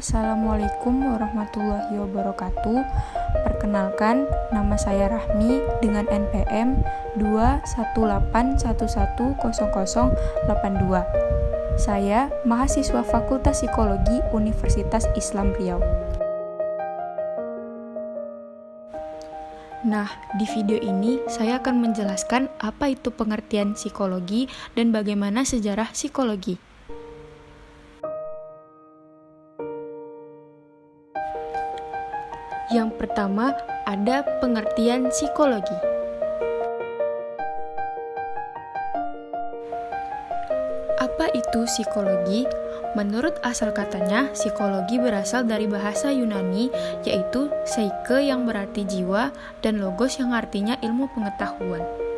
Assalamualaikum warahmatullahi wabarakatuh. Perkenalkan, nama saya Rahmi dengan NPM 218110082. Saya mahasiswa Fakultas Psikologi Universitas Islam Riau. Nah, di video ini saya akan menjelaskan apa itu pengertian psikologi dan bagaimana sejarah psikologi. Yang pertama, ada pengertian psikologi. Apa itu psikologi? Menurut asal katanya, psikologi berasal dari bahasa Yunani, yaitu psyche yang berarti jiwa dan logos yang artinya ilmu pengetahuan.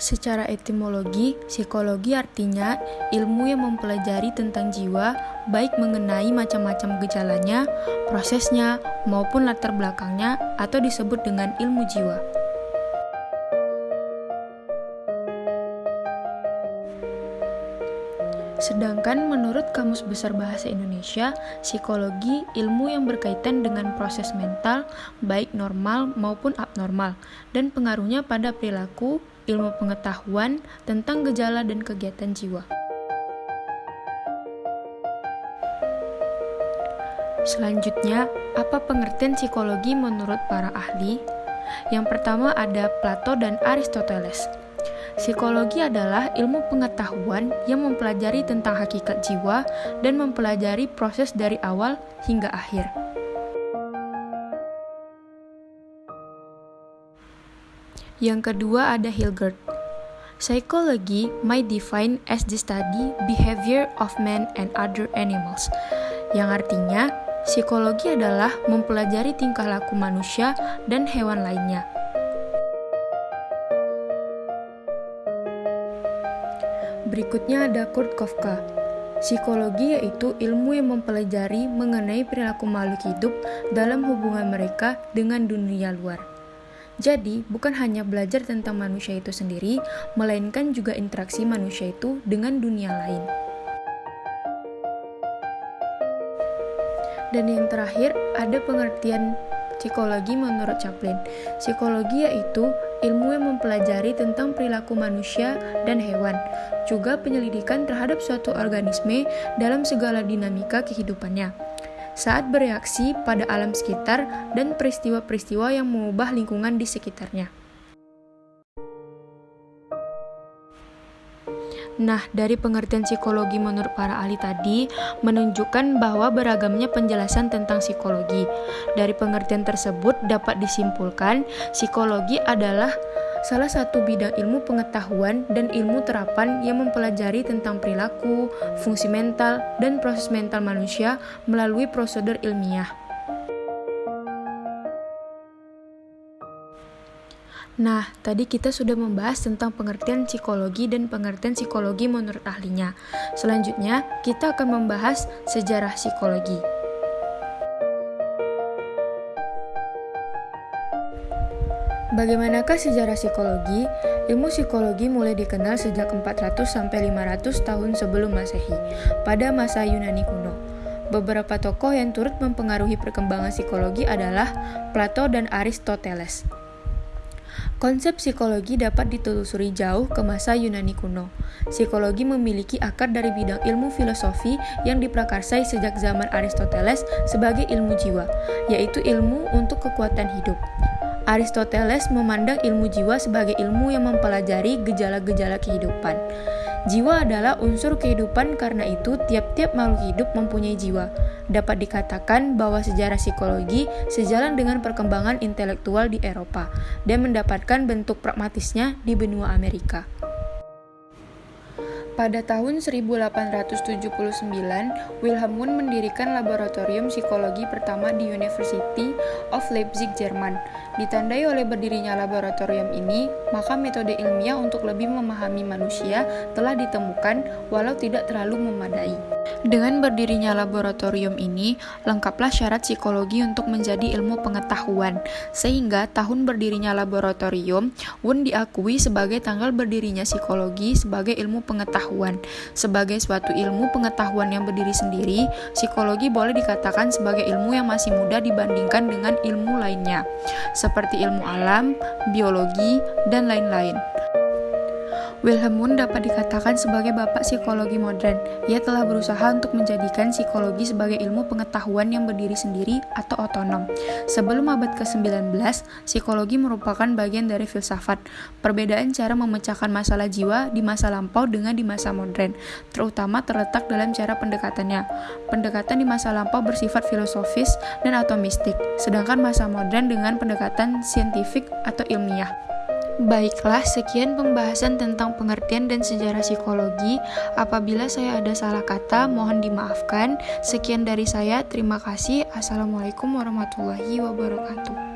Secara etimologi, psikologi artinya ilmu yang mempelajari tentang jiwa, baik mengenai macam-macam gejalanya, prosesnya, maupun latar belakangnya, atau disebut dengan ilmu jiwa. Sedangkan menurut Kamus Besar Bahasa Indonesia, psikologi ilmu yang berkaitan dengan proses mental, baik normal maupun abnormal, dan pengaruhnya pada perilaku, ilmu pengetahuan tentang gejala dan kegiatan jiwa. Selanjutnya, apa pengertian psikologi menurut para ahli? Yang pertama ada Plato dan Aristoteles. Psikologi adalah ilmu pengetahuan yang mempelajari tentang hakikat jiwa dan mempelajari proses dari awal hingga akhir. Yang kedua ada Hilgert. Psychology might define as the study behavior of man and other animals. Yang artinya, psikologi adalah mempelajari tingkah laku manusia dan hewan lainnya. Berikutnya ada Kurt Kafka. Psikologi yaitu ilmu yang mempelajari mengenai perilaku makhluk hidup dalam hubungan mereka dengan dunia luar. Jadi, bukan hanya belajar tentang manusia itu sendiri, melainkan juga interaksi manusia itu dengan dunia lain. Dan yang terakhir, ada pengertian psikologi menurut Chaplin. Psikologi yaitu ilmu yang mempelajari tentang perilaku manusia dan hewan, juga penyelidikan terhadap suatu organisme dalam segala dinamika kehidupannya. Saat bereaksi pada alam sekitar dan peristiwa-peristiwa yang mengubah lingkungan di sekitarnya. Nah, dari pengertian psikologi menurut para ahli tadi menunjukkan bahwa beragamnya penjelasan tentang psikologi. Dari pengertian tersebut dapat disimpulkan psikologi adalah salah satu bidang ilmu pengetahuan dan ilmu terapan yang mempelajari tentang perilaku, fungsi mental, dan proses mental manusia melalui prosedur ilmiah. Nah, tadi kita sudah membahas tentang pengertian psikologi dan pengertian psikologi menurut ahlinya. Selanjutnya, kita akan membahas sejarah psikologi. Bagaimanakah sejarah psikologi? Ilmu psikologi mulai dikenal sejak 400 sampai 500 tahun sebelum Masehi, pada masa Yunani kuno. Beberapa tokoh yang turut mempengaruhi perkembangan psikologi adalah Plato dan Aristoteles. Konsep psikologi dapat ditelusuri jauh ke masa Yunani kuno. Psikologi memiliki akar dari bidang ilmu filosofi yang diprakarsai sejak zaman Aristoteles sebagai ilmu jiwa, yaitu ilmu untuk kekuatan hidup. Aristoteles memandang ilmu jiwa sebagai ilmu yang mempelajari gejala-gejala kehidupan. Jiwa adalah unsur kehidupan karena itu tiap-tiap makhluk hidup mempunyai jiwa. Dapat dikatakan bahwa sejarah psikologi sejalan dengan perkembangan intelektual di Eropa dan mendapatkan bentuk pragmatisnya di benua Amerika. Pada tahun 1879, Wilhelm Wundt mendirikan laboratorium psikologi pertama di University of Leipzig, Jerman. Ditandai oleh berdirinya laboratorium ini, maka metode ilmiah untuk lebih memahami manusia telah ditemukan walau tidak terlalu memadai. Dengan berdirinya laboratorium ini, lengkaplah syarat psikologi untuk menjadi ilmu pengetahuan, sehingga tahun berdirinya laboratorium Wun diakui sebagai tanggal berdirinya psikologi sebagai ilmu pengetahuan. Sebagai suatu ilmu pengetahuan yang berdiri sendiri, psikologi boleh dikatakan sebagai ilmu yang masih muda dibandingkan dengan ilmu lainnya seperti ilmu alam, biologi, dan lain-lain. Wilhelm Wundt dapat dikatakan sebagai bapak psikologi modern. Ia telah berusaha untuk menjadikan psikologi sebagai ilmu pengetahuan yang berdiri sendiri atau otonom. Sebelum abad ke-19, psikologi merupakan bagian dari filsafat. Perbedaan cara memecahkan masalah jiwa di masa lampau dengan di masa modern, terutama terletak dalam cara pendekatannya. Pendekatan di masa lampau bersifat filosofis dan atomistik, sedangkan masa modern dengan pendekatan saintifik atau ilmiah. Baiklah, sekian pembahasan tentang pengertian dan sejarah psikologi. Apabila saya ada salah kata, mohon dimaafkan. Sekian dari saya, terima kasih. Assalamualaikum warahmatullahi wabarakatuh.